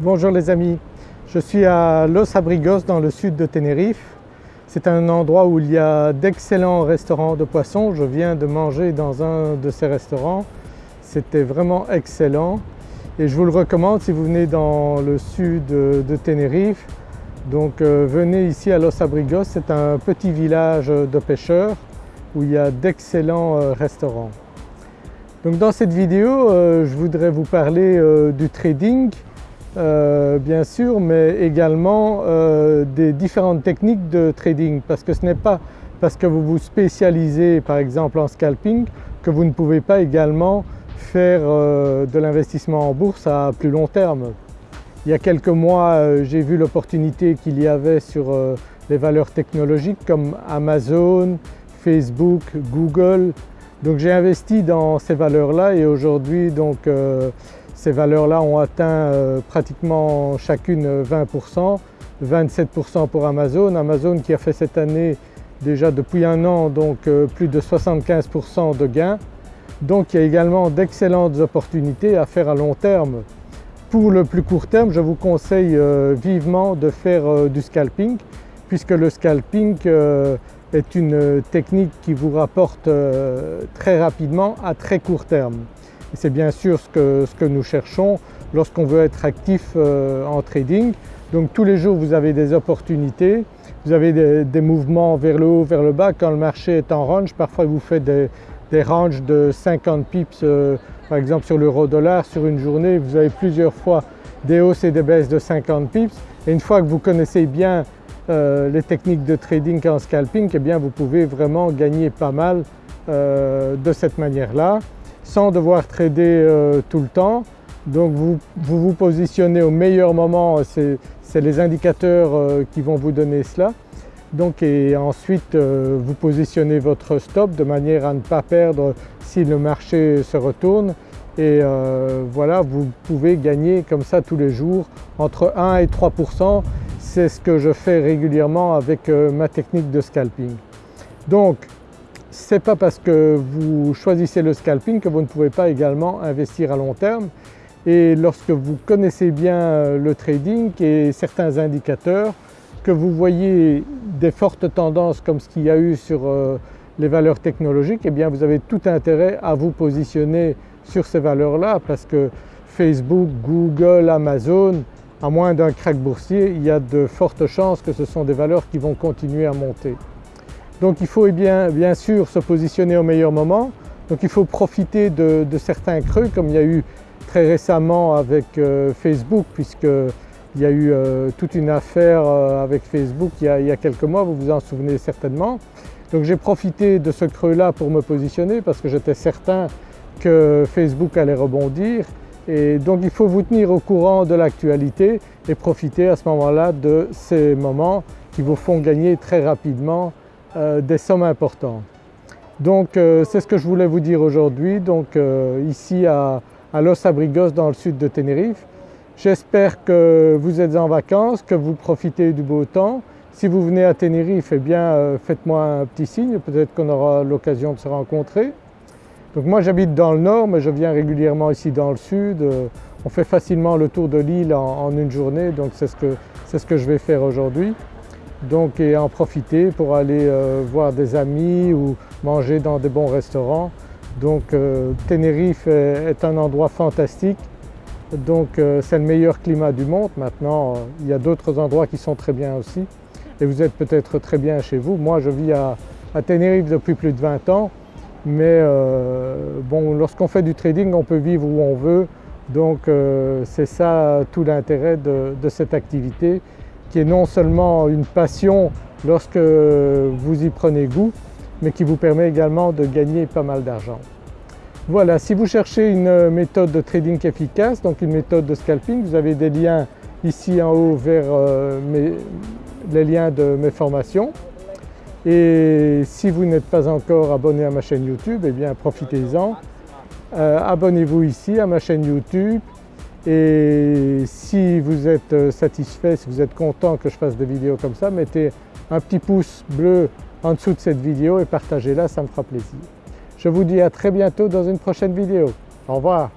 Bonjour les amis, je suis à Los Abrigos dans le sud de Tenerife. C'est un endroit où il y a d'excellents restaurants de poissons. Je viens de manger dans un de ces restaurants. C'était vraiment excellent et je vous le recommande si vous venez dans le sud de Tenerife. Donc euh, venez ici à Los Abrigos, c'est un petit village de pêcheurs où il y a d'excellents euh, restaurants. Donc dans cette vidéo, euh, je voudrais vous parler du trading euh, bien sûr, mais également euh, des différentes techniques de trading parce que ce n'est pas parce que vous vous spécialisez par exemple en scalping que vous ne pouvez pas également faire euh, de l'investissement en bourse à plus long terme. Il y a quelques mois j'ai vu l'opportunité qu'il y avait sur les valeurs technologiques comme Amazon, Facebook, Google donc j'ai investi dans ces valeurs-là et aujourd'hui donc ces valeurs-là ont atteint euh, pratiquement chacune 20%, 27% pour Amazon. Amazon qui a fait cette année déjà depuis un an donc euh, plus de 75% de gains. Donc il y a également d'excellentes opportunités à faire à long terme. Pour le plus court terme, je vous conseille euh, vivement de faire du scalping puisque le scalping est une technique qui vous rapporte très rapidement à très court terme. C'est bien sûr ce que, nous cherchons lorsqu'on veut être actif euh, en trading. Donc tous les jours vous avez des opportunités, vous avez des, mouvements vers le haut, vers le bas. Quand le marché est en range, parfois vous faites des, ranges de 50 pips euh, par exemple sur l'euro dollar sur une journée, vous avez plusieurs fois des hausses et des baisses de 50 pips et une fois que vous connaissez bien euh, les techniques de trading en scalping, eh bien vous pouvez vraiment gagner pas mal de cette manière-là sans devoir trader euh, tout le temps. Donc vous, vous, positionnez au meilleur moment, c'est les indicateurs euh, qui vont vous donner cela. Donc et ensuite euh, vous positionnez votre stop de manière à ne pas perdre si le marché se retourne et voilà vous pouvez gagner comme ça tous les jours entre 1 et 3% c'est ce que je fais régulièrement avec ma technique de scalping. Donc ce n'est pas parce que vous choisissez le scalping que vous ne pouvez pas également investir à long terme et lorsque vous connaissez bien euh, le trading et certains indicateurs, que vous voyez des fortes tendances comme ce qu'il y a eu sur euh, les valeurs technologiques, eh bien vous avez tout intérêt à vous positionner sur ces valeurs-là parce que Facebook, Google, Amazon, à moins d'un crack boursier, il y a de fortes chances que ce sont des valeurs qui vont continuer à monter. Donc il faut eh bien, sûr se positionner au meilleur moment, donc il faut profiter de, certains creux comme il y a eu très récemment avec euh, Facebook puisqu'il y a eu euh, toute une affaire euh, avec Facebook il y, a, quelques mois, vous vous en souvenez certainement. Donc j'ai profité de ce creux-là pour me positionner parce que j'étais certain que Facebook allait rebondir et donc il faut vous tenir au courant de l'actualité et profiter à ce moment-là de ces moments qui vous font gagner très rapidement des sommes importantes. Donc euh, c'est ce que je voulais vous dire aujourd'hui, donc euh, ici à, Los Abrigos dans le sud de Tenerife. J'espère que vous êtes en vacances, que vous profitez du beau temps. Si vous venez à Tenerife, eh bien faites-moi un petit signe, peut-être qu'on aura l'occasion de se rencontrer. Donc moi j'habite dans le nord mais je viens régulièrement ici dans le sud. On fait facilement le tour de l'île en, une journée donc c'est ce, ce que je vais faire aujourd'hui donc et en profiter pour aller euh, voir des amis ou manger dans des bons restaurants. Donc euh, Tenerife est, un endroit fantastique, donc euh, c'est le meilleur climat du monde. Maintenant il y a d'autres endroits qui sont très bien aussi et vous êtes peut-être très bien chez vous. Moi je vis à, Tenerife depuis plus de 20 ans mais bon lorsqu'on fait du trading on peut vivre où on veut donc c'est ça tout l'intérêt de cette activité qui est non seulement une passion lorsque vous y prenez goût, mais qui vous permet également de gagner pas mal d'argent. Voilà, si vous cherchez une méthode de trading efficace, donc une méthode de scalping, vous avez des liens ici en haut vers euh, les liens de mes formations. Et si vous n'êtes pas encore abonné à ma chaîne YouTube, eh bien profitez-en. Euh, abonnez-vous ici à ma chaîne YouTube, et si vous êtes euh, satisfait, si vous êtes content que je fasse des vidéos comme ça, mettez un petit pouce bleu en dessous de cette vidéo et partagez-la, ça me fera plaisir. Je vous dis à très bientôt dans une prochaine vidéo. Au revoir.